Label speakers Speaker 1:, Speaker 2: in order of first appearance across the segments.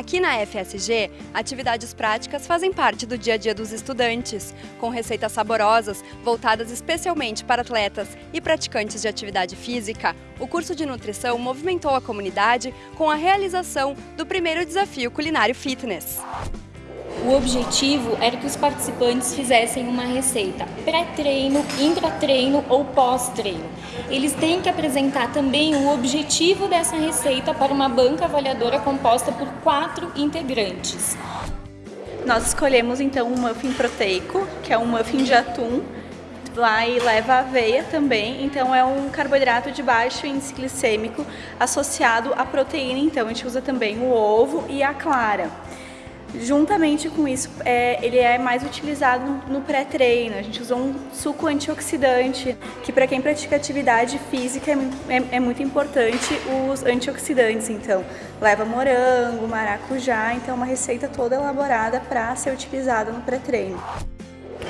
Speaker 1: Aqui na FSG, atividades práticas fazem parte do dia a dia dos estudantes, com receitas saborosas voltadas especialmente para atletas e praticantes de atividade física. O curso de nutrição movimentou a comunidade com a realização do primeiro desafio culinário fitness.
Speaker 2: O objetivo era que os participantes fizessem uma receita pré-treino, intra-treino ou pós-treino. Eles têm que apresentar também o objetivo dessa receita para uma banca avaliadora composta por quatro integrantes.
Speaker 3: Nós escolhemos então um muffin proteico, que é um muffin de atum, lá e leva aveia também, então é um carboidrato de baixo índice glicêmico associado à proteína, então a gente usa também o ovo e a clara. Juntamente com isso, é, ele é mais utilizado no pré-treino. A gente usa um suco antioxidante, que para quem pratica atividade física é, é, é, muito importante os antioxidantes. Então, leva morango, maracujá, então é uma receita toda elaborada para ser utilizada no pré-treino.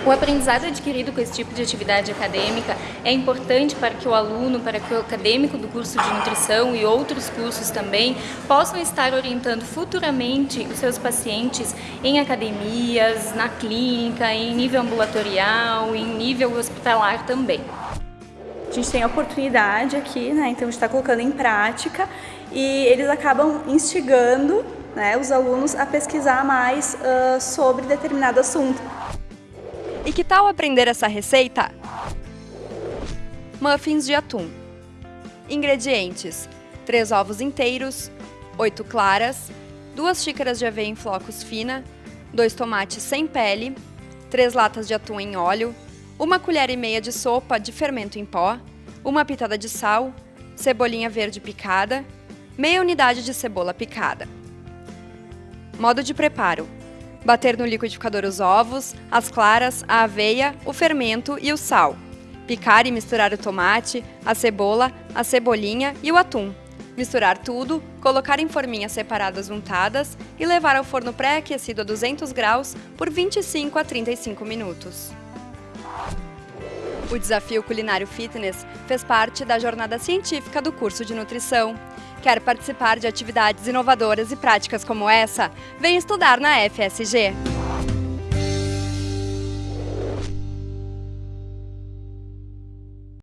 Speaker 2: O aprendizado adquirido com esse tipo de atividade acadêmica é importante para que o aluno, para que o acadêmico do curso de nutrição e outros cursos também possam estar orientando futuramente os seus pacientes em academias, na clínica, em nível ambulatorial, em nível hospitalar também.
Speaker 3: A gente tem a oportunidade aqui, né, então a gente está colocando em prática e eles acabam instigando né, os alunos a pesquisar mais uh, sobre determinado assunto.
Speaker 1: E que tal aprender essa receita? Muffins de atum. Ingredientes: 3 ovos inteiros, 8 claras, 2 xícaras de aveia em flocos fina, 2 tomates sem pele, 3 latas de atum em óleo, 1 colher e meia de sopa de fermento em pó, 1 pitada de sal, cebolinha verde picada, meia unidade de cebola picada. Modo de preparo: Bater no liquidificador os ovos, as claras, a aveia, o fermento e o sal. Picar e misturar o tomate, a cebola, a cebolinha e o atum. Misturar tudo, colocar em forminhas separadas untadas e levar ao forno pré-aquecido a 200 graus por 25 a 35 minutos. O desafio culinário fitness fez parte da jornada científica do curso de nutrição. Quer participar de atividades inovadoras e práticas como essa? Vem estudar na FSG!